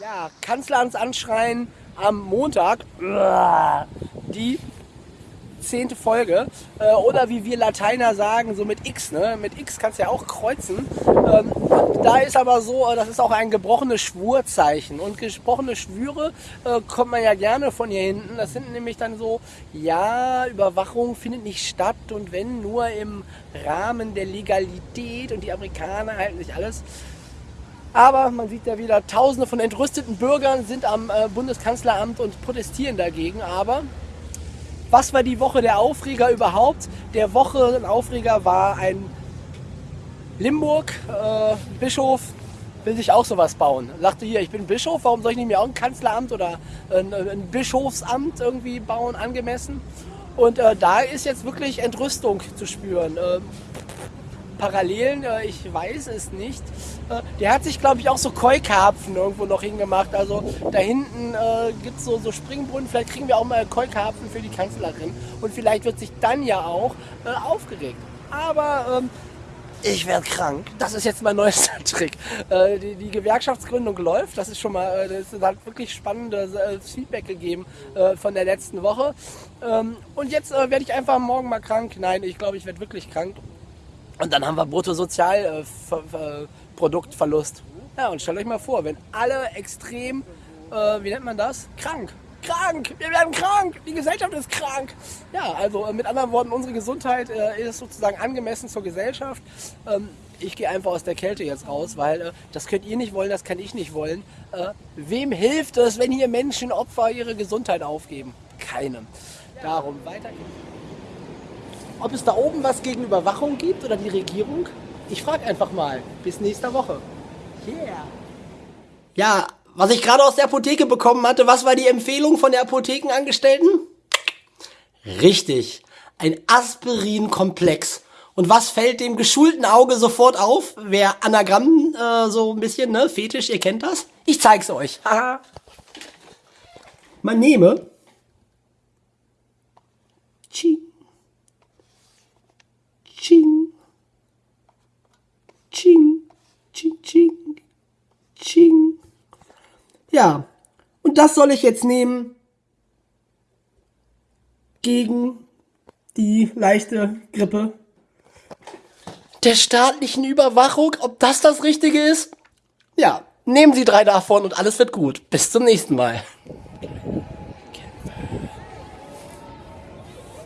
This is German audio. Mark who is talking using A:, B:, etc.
A: Ja, Kanzlerns Anschreien am Montag. Die zehnte Folge. Äh, oder wie wir Lateiner sagen, so mit X. Ne? Mit X kannst du ja auch kreuzen. Ähm, da ist aber so, äh, das ist auch ein gebrochenes Schwurzeichen. Und gesprochene Schwüre äh, kommt man ja gerne von hier hinten. Das sind nämlich dann so, ja, Überwachung findet nicht statt und wenn nur im Rahmen der Legalität und die Amerikaner halten sich alles. Aber man sieht ja wieder, Tausende von entrüsteten Bürgern sind am äh, Bundeskanzleramt und protestieren dagegen. Aber was war die Woche der Aufreger überhaupt? Der Woche ein Aufreger war ein Limburg, äh, Bischof, will sich auch sowas bauen. Sagte hier, ich bin Bischof, warum soll ich nicht mehr auch ein Kanzleramt oder ein, ein Bischofsamt irgendwie bauen, angemessen? Und äh, da ist jetzt wirklich Entrüstung zu spüren. Äh, Parallelen, äh, ich weiß es nicht. Äh, der hat sich, glaube ich, auch so Keukarpfen irgendwo noch hingemacht. Also da hinten äh, gibt es so, so Springbrunnen. Vielleicht kriegen wir auch mal Keukarpfen für die Kanzlerin. Und vielleicht wird sich dann ja auch äh, aufgeregt. Aber ähm, ich werde krank. Das ist jetzt mein neuester Trick. Äh, die, die, Gewerkschaftsgründung läuft. Das ist schon mal, äh, das hat wirklich spannendes äh, Feedback gegeben äh, von der letzten Woche. Ähm, und jetzt äh, werde ich einfach morgen mal krank. Nein, ich glaube, ich werde wirklich krank. Und dann haben wir Bruttosozialproduktverlust. Ja, und stellt euch mal vor, wenn alle extrem, äh, wie nennt man das? Krank. Krank! Wir werden krank! Die Gesellschaft ist krank! Ja, also äh, mit anderen Worten, unsere Gesundheit äh, ist sozusagen angemessen zur Gesellschaft. Ähm, ich gehe einfach aus der Kälte jetzt raus, weil äh, das könnt ihr nicht wollen, das kann ich nicht wollen. Äh, wem hilft es, wenn hier Menschen Opfer ihre Gesundheit aufgeben? Keinem. Darum weiter ob es da oben was gegen Überwachung gibt oder die Regierung? Ich frage einfach mal. Bis nächste Woche. Yeah. Ja, was ich gerade aus der Apotheke bekommen hatte, was war die Empfehlung von der Apothekenangestellten? Richtig, ein Aspirin-Komplex. Und was fällt dem geschulten Auge sofort auf? Wer Anagramm äh, so ein bisschen, ne, Fetisch, ihr kennt das? Ich zeig's euch. Man nehme Ja, und das soll ich jetzt nehmen gegen die leichte Grippe der staatlichen Überwachung. Ob das das Richtige ist? Ja, nehmen Sie drei davon und alles wird gut. Bis zum nächsten Mal.